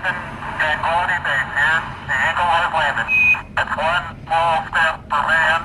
Houston, Tranquility Base here. The Eagle has landed. That's one small step for man,